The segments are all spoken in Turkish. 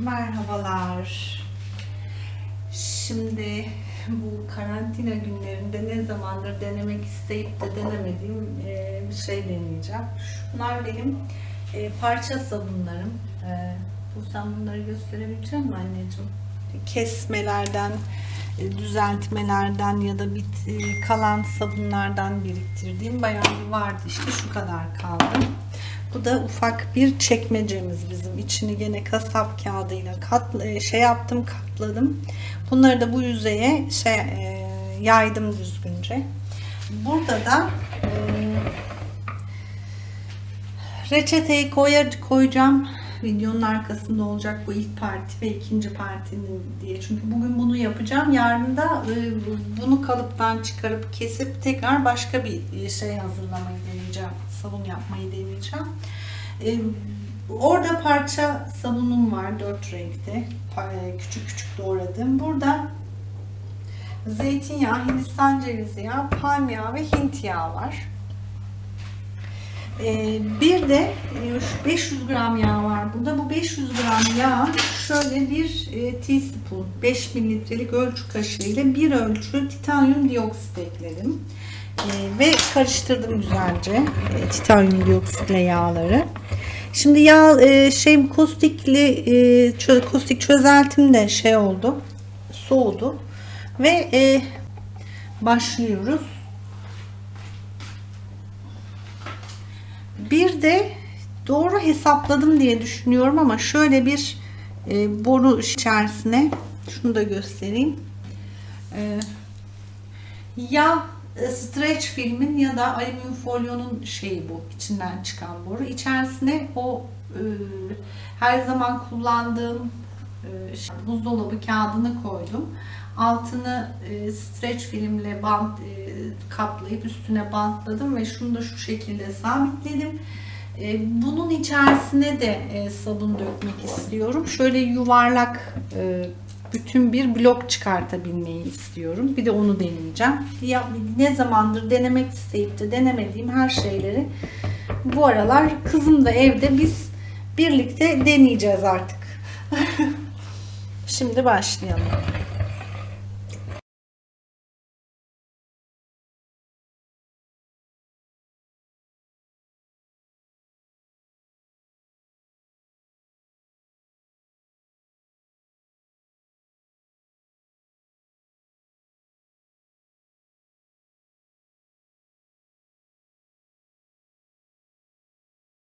Merhabalar. Şimdi bu karantina günlerinde ne zamandır denemek isteyip de denemediğim e, bir şey deneyeceğim. Şunlar benim e, parça sabunlarım. E, bu sen bunları gösterebilecek misin anneciğim? Kesmelerden, düzeltmelerden ya da bit, kalan sabunlardan biriktirdiğim bayağı bir vardı işte şu kadar kaldı. Bu da ufak bir çekmecemiz bizim. İçini gene kasap kağıdıyla kat, e, şey yaptım, katladım. Bunları da bu yüzeye şey e, yaydım düzgünce. Burada da e, reçeteyi koyar, koyacağım. Videonun arkasında olacak bu ilk parti ve ikinci partinin diye. Çünkü bugün bunu yapacağım. Yarın da e, bunu kalıptan çıkarıp kesip tekrar başka bir şey hazırlamayı deneyeceğim. Sabun yapmayı deneyeceğim. E, orada parça sabunum var. Dört renkte. Küçük küçük doğradım. Burada zeytinyağı, hindistan cevizi yağı, palm yağı ve hint yağı var. Ee, bir de 500 gram yağ var burada. Bu 500 gram yağ şöyle bir e, teaspoon 5 mililitrelik ölçü kaşığı ile bir ölçü titanyum dioksit ekledim. Ee, ve karıştırdım güzelce e, titanyum dioksitle yağları. Şimdi yağ e, şey kostikli e, kostik çözeltim de şey oldu. Soğudu ve e, başlıyoruz. Bir de doğru hesapladım diye düşünüyorum ama şöyle bir e, boru içerisine şunu da göstereyim. E, ya stretch filmin ya da alüminyum folyonun şeyi bu içinden çıkan boru. İçerisine o e, her zaman kullandığım e, buzdolabı kağıdını koydum. Altını e, streç filmle bant e, kaplayıp üstüne bantladım ve şunu da şu şekilde sabitledim. E, bunun içerisine de e, sabun dökmek istiyorum. Şöyle yuvarlak bütün bir blok çıkartabilmeyi istiyorum. Bir de onu deneyeceğim. Ya, ne zamandır denemek isteyip de denemediğim her şeyleri bu aralar kızım da evde biz birlikte deneyeceğiz artık. Şimdi başlayalım.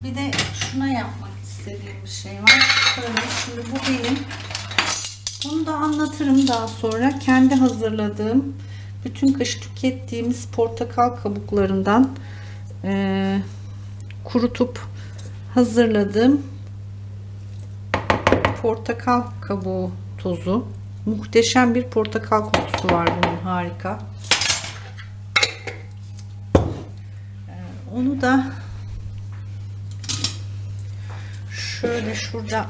Bir de şuna yapmak istediğim bir şey var. Şöyle şimdi bu benim. Bunu da anlatırım daha sonra. Kendi hazırladığım bütün kış tükettiğimiz portakal kabuklarından e, kurutup hazırladığım portakal kabuğu tozu. Muhteşem bir portakal kokusu var bunun harika. E, onu da şöyle şurada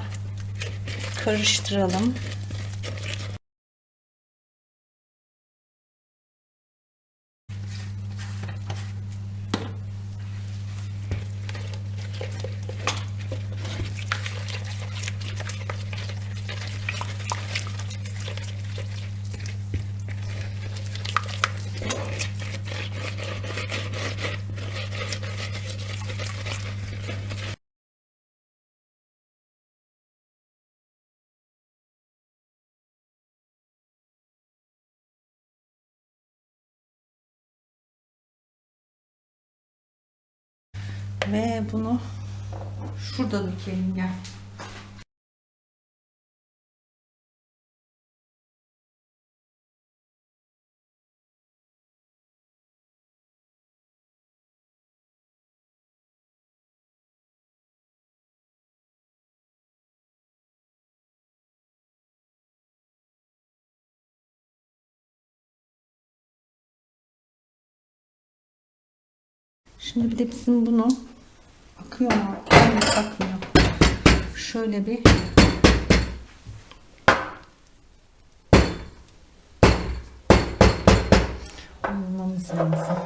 karıştıralım. Ve bunu şurada dikelim gel. Şimdi bir de bizim bunu Akıyor mu? Hayır akmıyor. Şöyle bir olmamız lazım.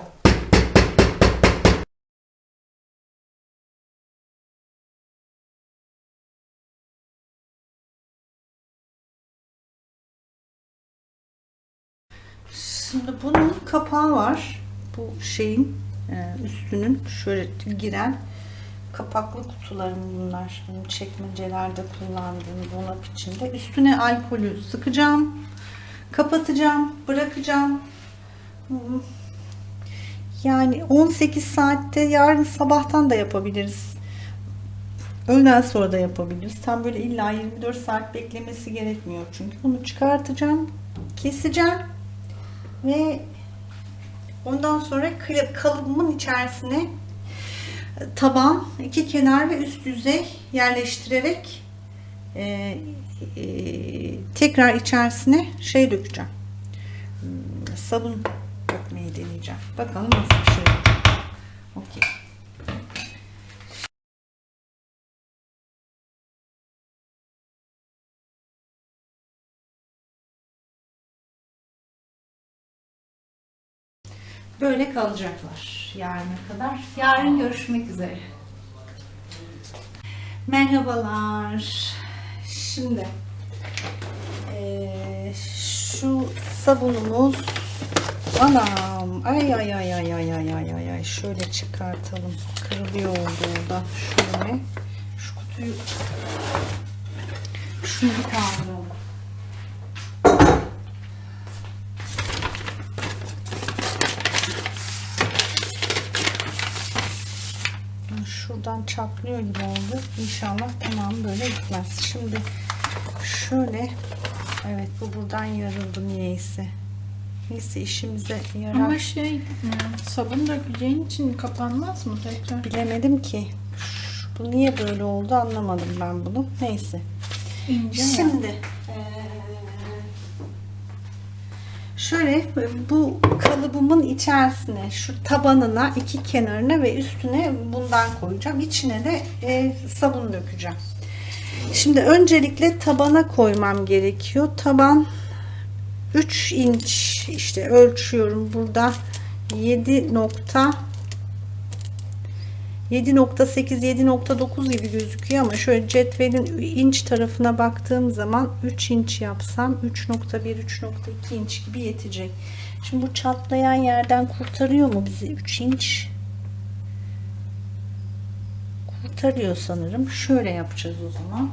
Şimdi bunun kapağı var. Bu şeyin e, üstünün şöyle giren kapaklı kutularım bunlar. Benim çekmecelerde kullandığım dolap içinde. Üstüne alkolü sıkacağım. Kapatacağım. Bırakacağım. Yani 18 saatte yarın sabahtan da yapabiliriz. Öğleden sonra da yapabiliriz. Tam böyle illa 24 saat beklemesi gerekmiyor. Çünkü bunu çıkartacağım. Keseceğim. Ve ondan sonra kalıbımın içerisine taban, iki kenar ve üst yüzey yerleştirerek e, e, tekrar içerisine şey dökeceğim. Hmm, Sabun dökmeyi deneyeceğim. Bakalım nasıl bir şey olacak. Okey. Böyle kalacaklar yarına kadar. Yarın görüşmek üzere. Merhabalar. Şimdi eee, şu sabunumuz anam ay ay ay ay ay ay ay ay ay şöyle çıkartalım kırılıyor olduğunda şöyle şu kutuyu şunu bir kaldıralım şuradan çatlıyor gibi oldu. İnşallah tamam böyle gitmez. Şimdi şöyle evet bu buradan yarıldı niyeyse. Neyse işimize yarar. Ama şey e, sabun dökeceğin için kapanmaz mı tekrar? Bilemedim ki. Bu niye böyle oldu anlamadım ben bunu. Neyse. İnce. Şimdi eee, şöyle bu kalıbımın içerisine şu tabanına iki kenarına ve üstüne bundan koyacağım. İçine de e, sabun dökeceğim. Şimdi öncelikle tabana koymam gerekiyor. Taban 3 inç işte ölçüyorum burada 7.5 7.8-7.9 gibi gözüküyor ama şöyle cetvelin inç tarafına baktığım zaman 3 inç yapsam 3.1-3.2 inç gibi yetecek. Şimdi bu çatlayan yerden kurtarıyor mu bizi 3 inç? Kurtarıyor sanırım. Şöyle yapacağız o zaman.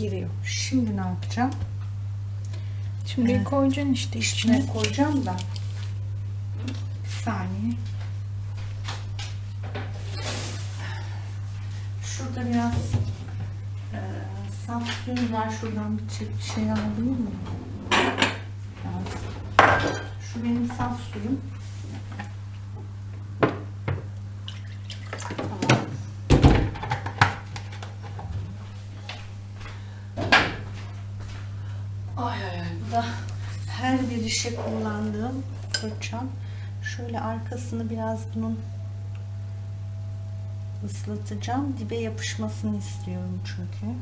Giriyor. Şimdi ne yapacağım? Şimdi Evet. koyacaksın işte içine. İçine koyacağım da. Bir saniye. Şurada biraz e, saf suyum var. Şuradan bir şey alabilir miyim? Biraz. Şu benim saf suyum. Tamam. Ay ay ay. Bu da her bir işe kullandığım fırçam. Şöyle arkasını biraz bunun ıslatacağım. Dibe yapışmasını istiyorum çünkü.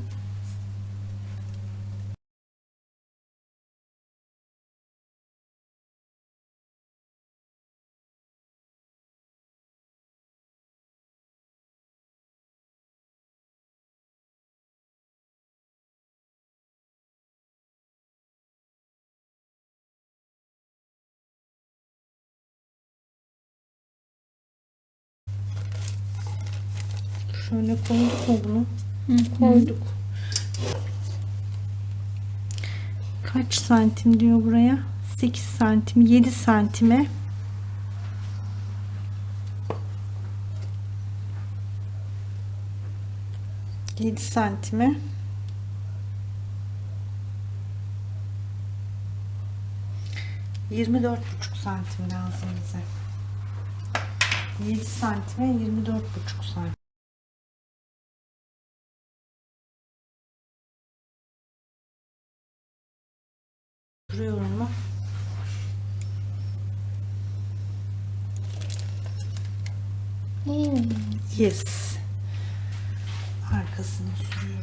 Şöyle koyduk mu bunu? Koyduk. Kaç santim diyor buraya? 8 santim, 7 santime Yedi santime Yirmi dört buçuk santim lazım bize. 7 santime 24 buçuk santim. Oturuyorum mu? Hmm. Yes. Arkasını sürüyorum.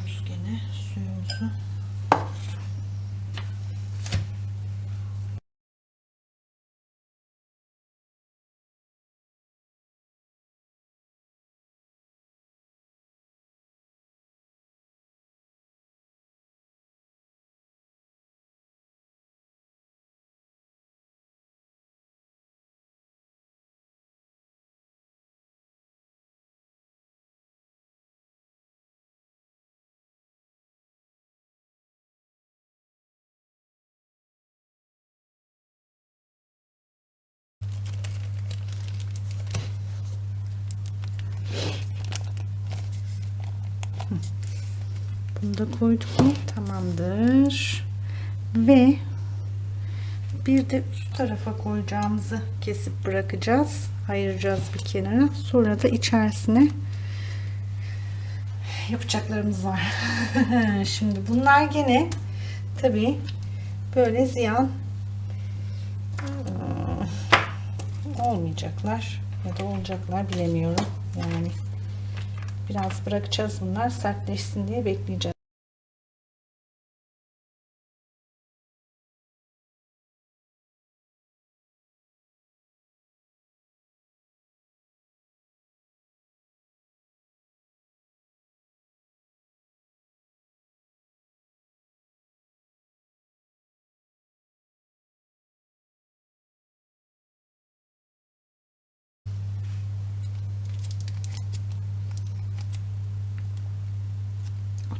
Bunu da koyduk mu? Tamamdır. Ve bir de üst tarafa koyacağımızı kesip bırakacağız. Ayıracağız bir kenara. Sonra da içerisine yapacaklarımız var. Şimdi bunlar gene tabii böyle ziyan ıı, olmayacaklar ya da olacaklar bilemiyorum. Yani biraz bırakacağız bunlar sertleşsin diye bekleyeceğiz.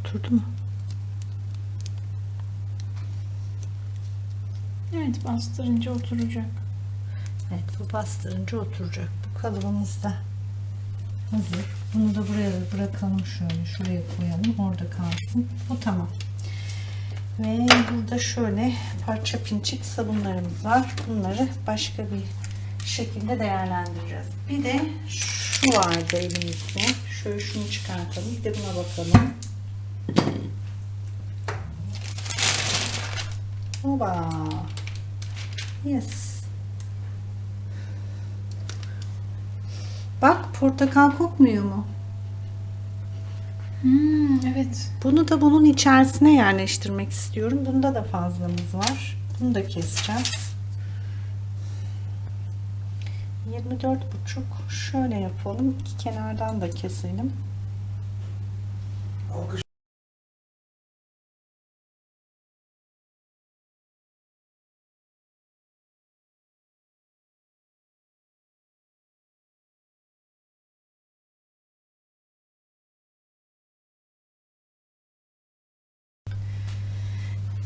Oturdu mu? Bastırınca oturacak. Evet bu bastırınca oturacak. Bu kalıbımız da hazır. Bunu da buraya bırakalım şöyle. Şuraya koyalım. Orada kalsın. Bu tamam. Ve burada şöyle parça pinçik sabunlarımız var. Bunları başka bir şekilde değerlendireceğiz. Bir de şu vardı elimizde. Şöyle şunu çıkartalım. Bir de buna bakalım. Oba. Yes. Bak portakal kokmuyor mu? Hmm, evet. Bunu da bunun içerisine yerleştirmek istiyorum. Bunda da fazlamız var. Bunu da keseceğiz. 24 buçuk. Şöyle yapalım. İki kenardan da keselim.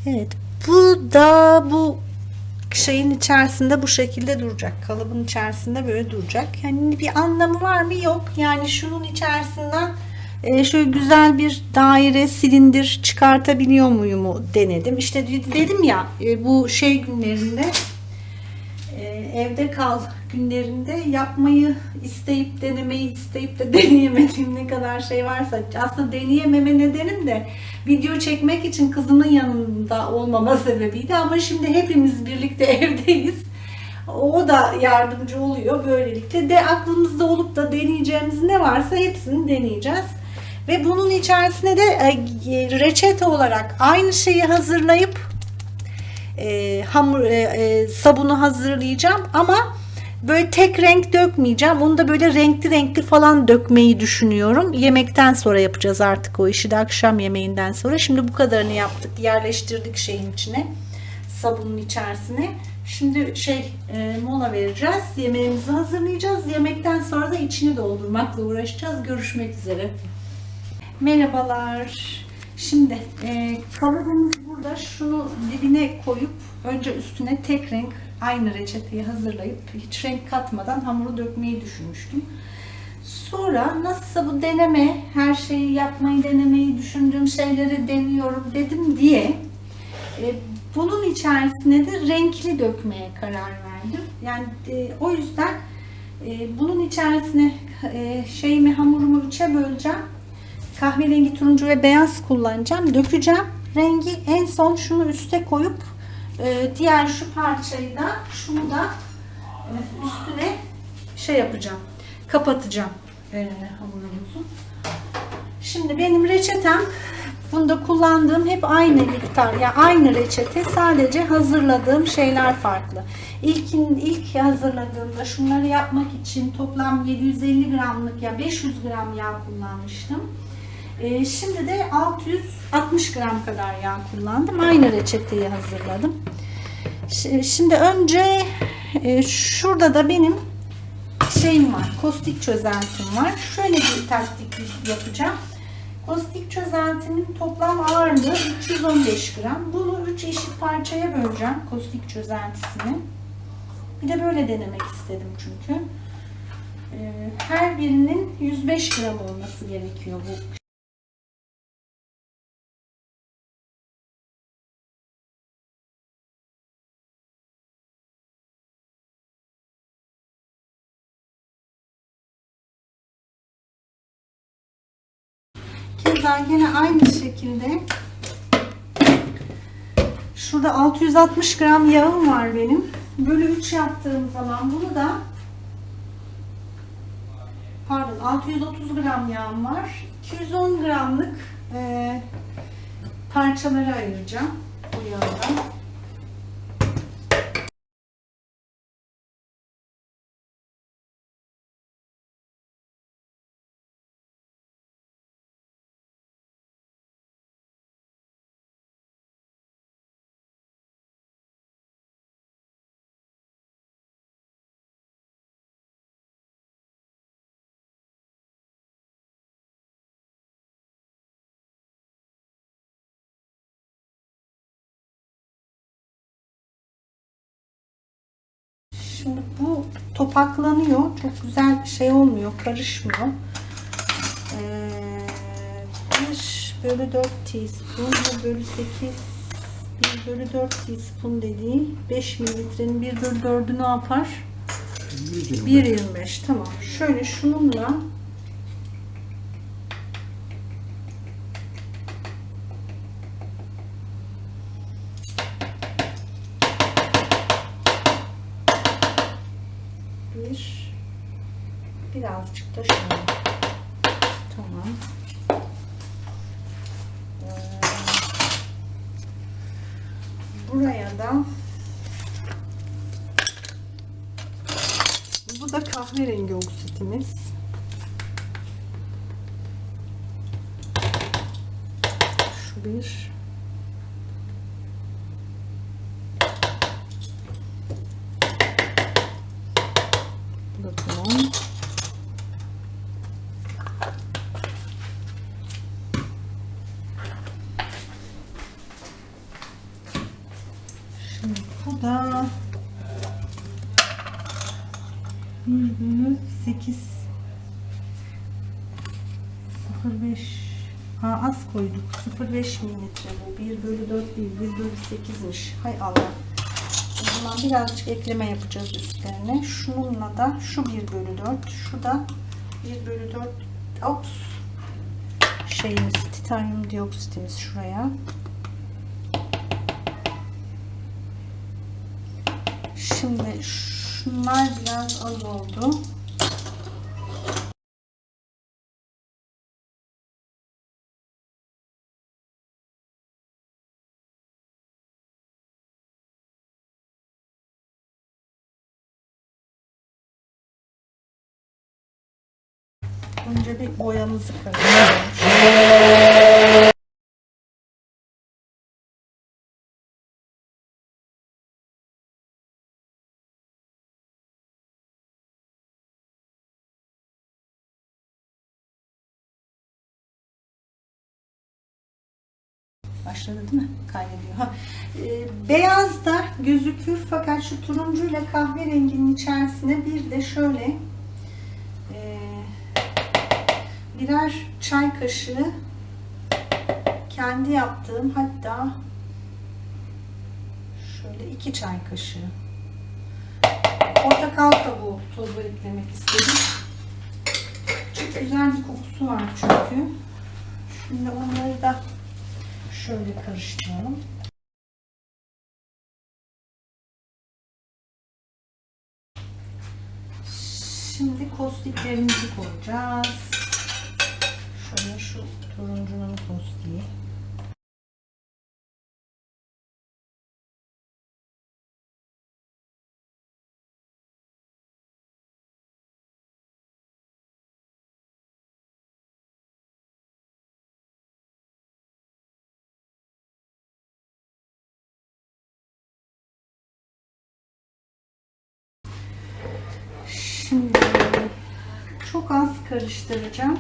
Evet. Bu da bu şeyin içerisinde bu şekilde duracak. Kalıbın içerisinde böyle duracak. Yani bir anlamı var mı? Yok. Yani şunun içerisinden e, şöyle güzel bir daire, silindir çıkartabiliyor muyum denedim. İşte dedim ya e, bu şey günlerinde e, evde kal günlerinde yapmayı isteyip denemeyi isteyip de deneyemediğim ne kadar şey varsa aslında deneyememe nedenim de video çekmek için kızımın yanında olmama sebebiydi ama şimdi hepimiz birlikte evdeyiz. O da yardımcı oluyor böylelikle de aklımızda olup da deneyeceğimiz ne varsa hepsini deneyeceğiz. Ve bunun içerisine de e, reçete olarak aynı şeyi hazırlayıp e, hamur e, e, sabunu hazırlayacağım ama böyle tek renk dökmeyeceğim. Onu da böyle renkli renkli falan dökmeyi düşünüyorum. Yemekten sonra yapacağız artık o işi de akşam yemeğinden sonra. Şimdi bu kadarını yaptık. Yerleştirdik şeyin içine. Sabunun içerisine. Şimdi şey e, mola vereceğiz. Yemeğimizi hazırlayacağız. Yemekten sonra da içini doldurmakla uğraşacağız. Görüşmek üzere. Merhabalar. Şimdi e, kalıbımız burada. Şunu dibine koyup önce üstüne tek renk aynı reçeteyi hazırlayıp hiç renk katmadan hamuru dökmeyi düşünmüştüm. Sonra nasılsa bu deneme, her şeyi yapmayı denemeyi düşündüğüm şeyleri deniyorum dedim diye e, bunun içerisine de renkli dökmeye karar verdim. Yani e, o yüzden e, bunun içerisine e, şeyimi hamurumu üçe böleceğim. Kahverengi, turuncu ve beyaz kullanacağım. Dökeceğim. Rengi en son şunu üste koyup e, diğer şu parçayı da şunu da e, üstüne şey yapacağım. Kapatacağım. e, hamurumuzu. Şimdi benim reçetem bunda kullandığım hep aynı miktar ya yani aynı reçete sadece hazırladığım şeyler farklı. İlkin ilk hazırladığımda şunları yapmak için toplam 750 gramlık ya 500 gram yağ kullanmıştım. Ee, şimdi de 660 gram kadar yağ kullandım. Aynı reçeteyi hazırladım. Şimdi önce e, şurada da benim şeyim var. Kostik çözeltim var. Şöyle bir taktik yapacağım. Kostik çözeltimin toplam ağırlığı 315 gram. Bunu 3 eşit parçaya böleceğim kostik çözeltisini. Bir de böyle denemek istedim çünkü. Ee, Her birinin 105 gram olması gerekiyor bu Keza yine aynı şekilde şurada 660 gram yağım var benim. Bölü 3 yaptığım zaman bunu da pardon 630 gram yağım var. 210 gramlık e, parçalara ayıracağım bu yağdan. Şimdi bu topaklanıyor. Çok güzel şey olmuyor. Karışmıyor. Ee, 1 bölü 4 teaspoon. Bu bölü 8 1 bölü 4 teaspoon dediği 5 mililitrenin 1 bölü 4'ü ne yapar? 1.25 tamam. Şöyle şununla bir. Birazcık da şöyle. Tamam. Ee, buraya da bu da kahverengi oksitimiz. Şu bir bu da tamam Şimdi bu da bir bölü sekiz sıfır beş ha az koyduk. 0.5 milimetre bu. 1 bölü 4 değil 1 bölü 8'miş hay Allah. O zaman birazcık ekleme yapacağız üstlerine. Şununla da şu 1 bölü 4 şu da 1 bölü 4 ops. Şeyimiz titanyum dioksitimiz şuraya. Şimdi şunlar biraz az oldu. Önce bir karıştıralım. Başladı değil mi? Kaydediyor. Ha. e, beyaz da gözükür fakat şu turuncuyla kahverenginin içerisine bir de şöyle e, birer çay kaşığı kendi yaptığım hatta şöyle iki çay kaşığı portakal kabuğu tozu eklemek istedim. Çok güzel bir kokusu var çünkü. Şimdi onları da şöyle karıştıralım. Şimdi kostiklerimizi koyacağız. Şöyle şu turuncunun kostiği. Şimdi çok az karıştıracağım.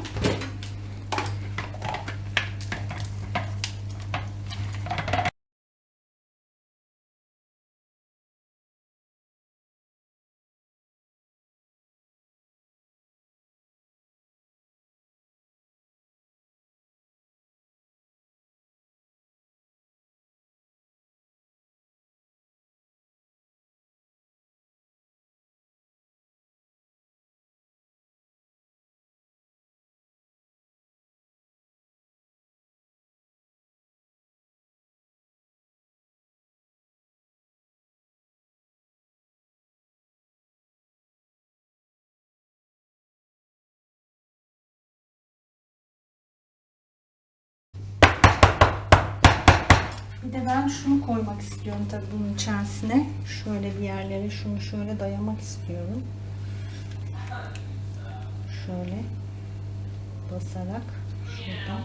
Bir de ben şunu koymak istiyorum tabii bunun içerisine. Şöyle bir yerlere şunu şöyle dayamak istiyorum. Şöyle basarak şuradan.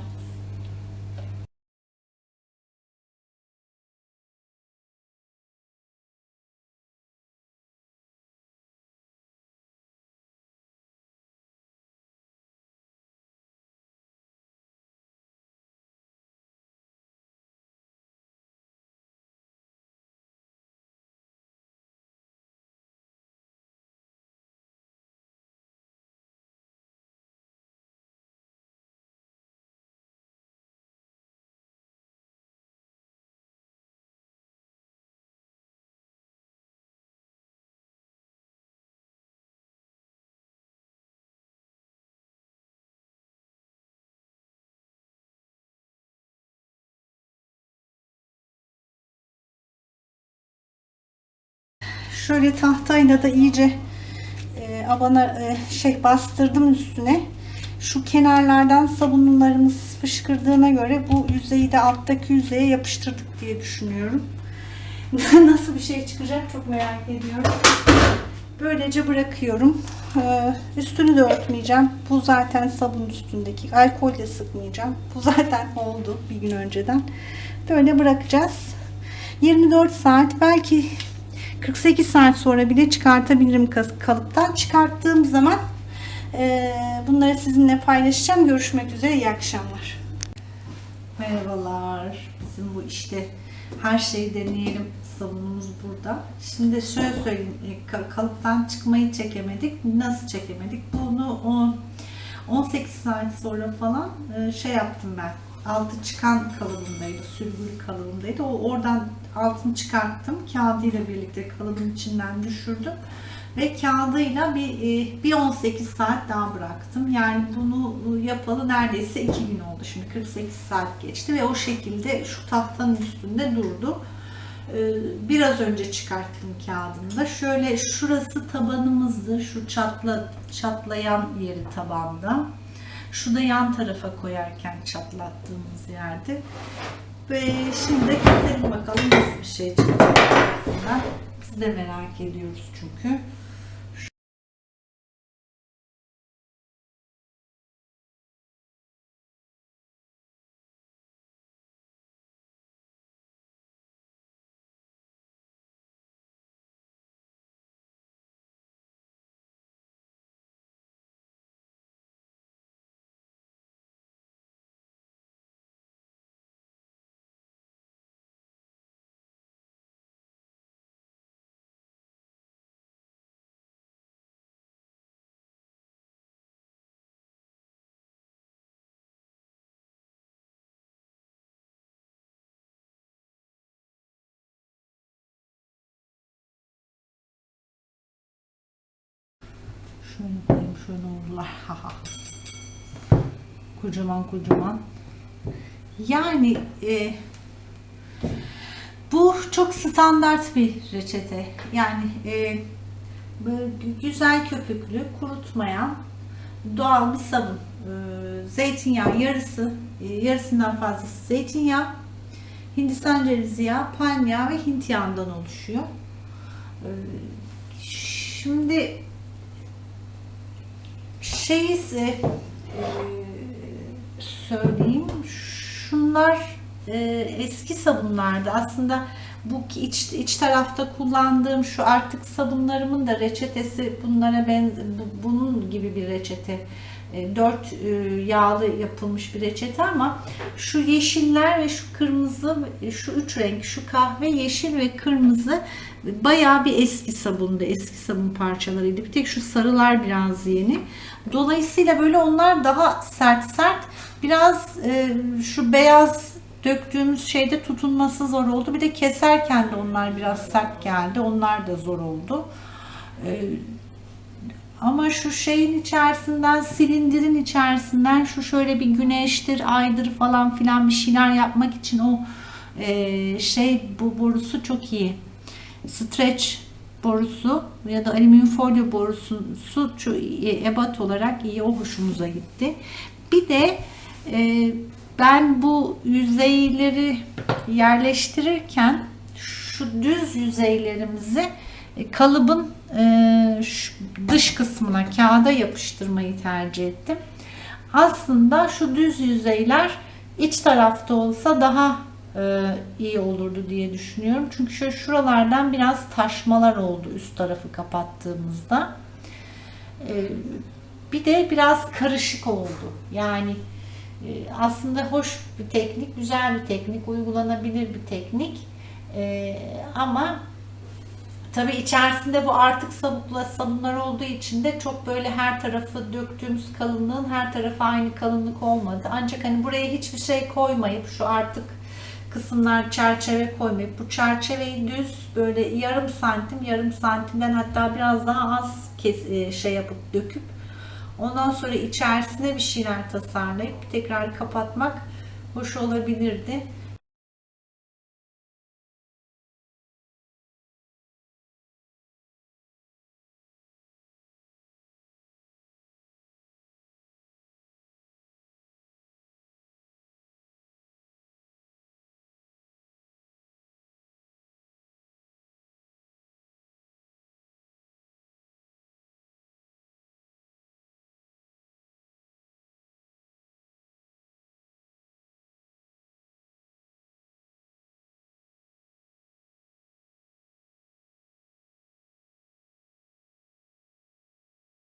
Şöyle tahtayla da iyice e, abana e, şey bastırdım üstüne. Şu kenarlardan sabunlarımız fışkırdığına göre bu yüzeyi de alttaki yüzeye yapıştırdık diye düşünüyorum. Nasıl bir şey çıkacak çok merak ediyorum. Böylece bırakıyorum. Ee, üstünü de örtmeyeceğim. Bu zaten sabun üstündeki. Alkol de sıkmayacağım. Bu zaten oldu bir gün önceden. Böyle bırakacağız. 24 saat belki 48 saat sonra bile çıkartabilirim kalıptan. Çıkarttığım zaman e, bunları sizinle paylaşacağım. Görüşmek üzere. İyi akşamlar. Merhabalar. Bizim bu işte her şeyi deneyelim sabunumuz burada. Şimdi şöyle söyleyeyim. e, ka- Kalıptan çıkmayı çekemedik. Nasıl çekemedik? Bunu o 18 saat sonra falan e, şey yaptım ben. Altı çıkan kalıbındaydı. Sürgülü kalıbındaydı. O oradan altını çıkarttım. Kağıdıyla birlikte kalıbın içinden düşürdüm. Ve kağıdıyla bir, e, bir 18 saat daha bıraktım. Yani bunu yapalı neredeyse 2 gün oldu. Şimdi 48 saat geçti ve o şekilde şu tahtanın üstünde durdu. Ee, Biraz önce çıkarttım kağıdını da. Şöyle şurası tabanımızdı. Şu çatla, çatlayan yeri tabanda. Şu da yan tarafa koyarken çatlattığımız yerde. Ve şimdi keselim bakalım nasıl bir şey çıkacak. Biz de merak ediyoruz çünkü. Şöyle koyayım şöyle olurlar. Kocaman kocaman. Yani e, bu çok standart bir reçete. Yani e, güzel köpüklü, kurutmayan doğal bir sabun. Ee, Zeytinyağı yarısı, e, yarısından fazlası zeytinyağı, Hindistan cevizi yağı, palm yağı ve Hint yağından oluşuyor. Ee, Şimdi şeyi size e, söyleyeyim. Şunlar e, eski sabunlardı. Aslında bu iç, iç tarafta kullandığım şu artık sabunlarımın da reçetesi bunlara ben bu- bunun gibi bir reçete. E, Dört e, yağlı yapılmış bir reçete ama şu yeşiller ve şu kırmızı şu üç renk şu kahve yeşil ve kırmızı bayağı bir eski sabundu eski sabun parçalarıydı bir tek şu sarılar biraz yeni dolayısıyla böyle onlar daha sert sert biraz e, şu beyaz döktüğümüz şeyde tutunması zor oldu bir de keserken de onlar biraz sert geldi onlar da zor oldu E, ama şu şeyin içerisinden, silindirin içerisinden şu şöyle bir güneştir, aydır falan filan bir şeyler yapmak için o e, şey bu borusu çok iyi. Stretch borusu ya da alüminyum folyo borusu su ebat olarak iyi. O hoşumuza gitti. Bir de e, ben bu yüzeyleri yerleştirirken şu düz yüzeylerimizi e, kalıbın e, şu dış kısmına kağıda yapıştırmayı tercih ettim. Aslında şu düz yüzeyler iç tarafta olsa daha iyi olurdu diye düşünüyorum. Çünkü şu şuralardan biraz taşmalar oldu üst tarafı kapattığımızda. E, bir de biraz karışık oldu. Yani e, aslında hoş bir teknik, güzel bir teknik, uygulanabilir bir teknik. E, ama Tabii içerisinde bu artık sabukla sabunlar olduğu için de çok böyle her tarafı döktüğümüz kalınlığın her tarafı aynı kalınlık olmadı. Ancak hani buraya hiçbir şey koymayıp şu artık kısımlar çerçeve koymayıp bu çerçeveyi düz böyle yarım santim yarım santimden hatta biraz daha az kes, e, şey yapıp döküp ondan sonra içerisine bir şeyler tasarlayıp tekrar kapatmak hoş olabilirdi.